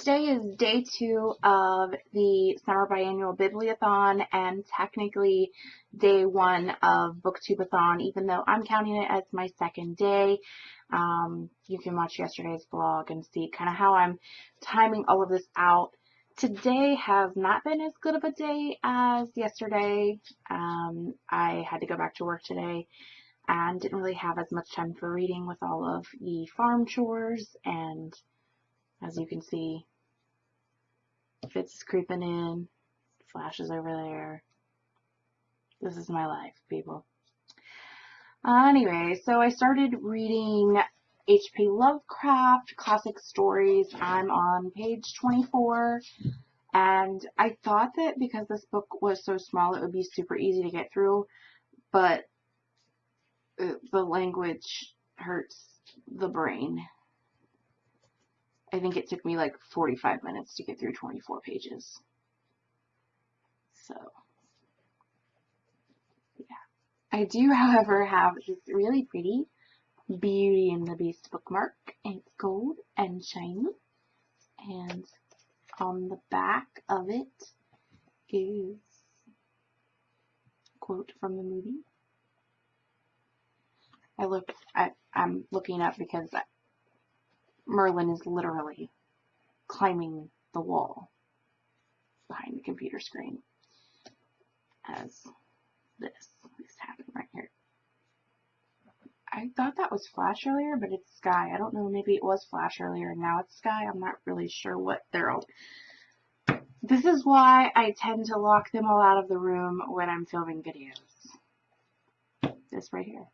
Today is day two of the summer biannual bibliothon and technically day one of booktubeathon even though I'm counting it as my second day. Um, you can watch yesterday's vlog and see kind of how I'm timing all of this out. Today has not been as good of a day as yesterday. Um, I had to go back to work today and didn't really have as much time for reading with all of the farm chores and as you can see Fitz creeping in. Flashes over there. This is my life, people. Uh, anyway, so I started reading H.P. Lovecraft classic stories. I'm on page 24. And I thought that because this book was so small, it would be super easy to get through. But the language hurts the brain. I think it took me like 45 minutes to get through 24 pages. So, yeah. I do, however, have this really pretty Beauty and the Beast bookmark. It's gold and shiny. And on the back of it is a quote from the movie. I look, I, I'm looking up because Merlin is literally climbing the wall behind the computer screen as this is happening right here. I thought that was Flash earlier, but it's Sky. I don't know, maybe it was Flash earlier and now it's Sky. I'm not really sure what they're all... This is why I tend to lock them all out of the room when I'm filming videos. This right here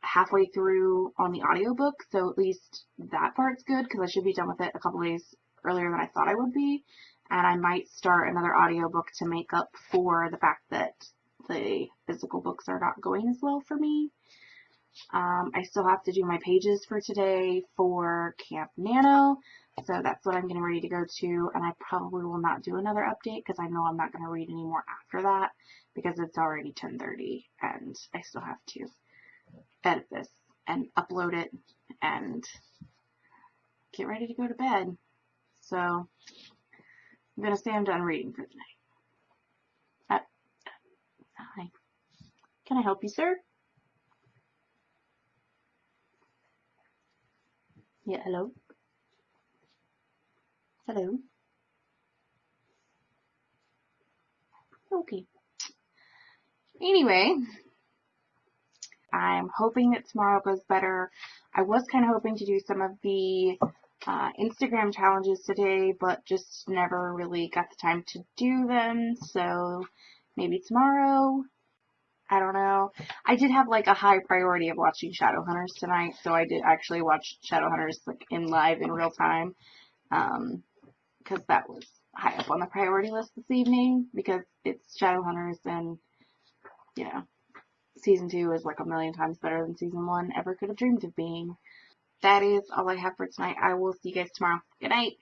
halfway through on the audiobook, so at least that part's good because I should be done with it a couple days earlier than I thought I would be. And I might start another audiobook to make up for the fact that the physical books are not going as well for me. Um, I still have to do my pages for today for Camp Nano, so that's what I'm getting ready to go to, and I probably will not do another update because I know I'm not going to read anymore after that because it's already 10.30 and I still have to edit this and upload it and get ready to go to bed. So I'm going to say I'm done reading for the night. Uh, hi. Can I help you, sir? Yeah, hello? Hello? Okay. Anyway, I'm hoping that tomorrow goes better. I was kind of hoping to do some of the uh, Instagram challenges today, but just never really got the time to do them. So maybe tomorrow. I don't know. I did have like a high priority of watching Shadowhunters tonight, so I did actually watch Shadowhunters like in live in real time, um, because that was high up on the priority list this evening because it's Shadowhunters and you know season two is like a million times better than season one ever could have dreamed of being. That is all I have for tonight. I will see you guys tomorrow. Good night.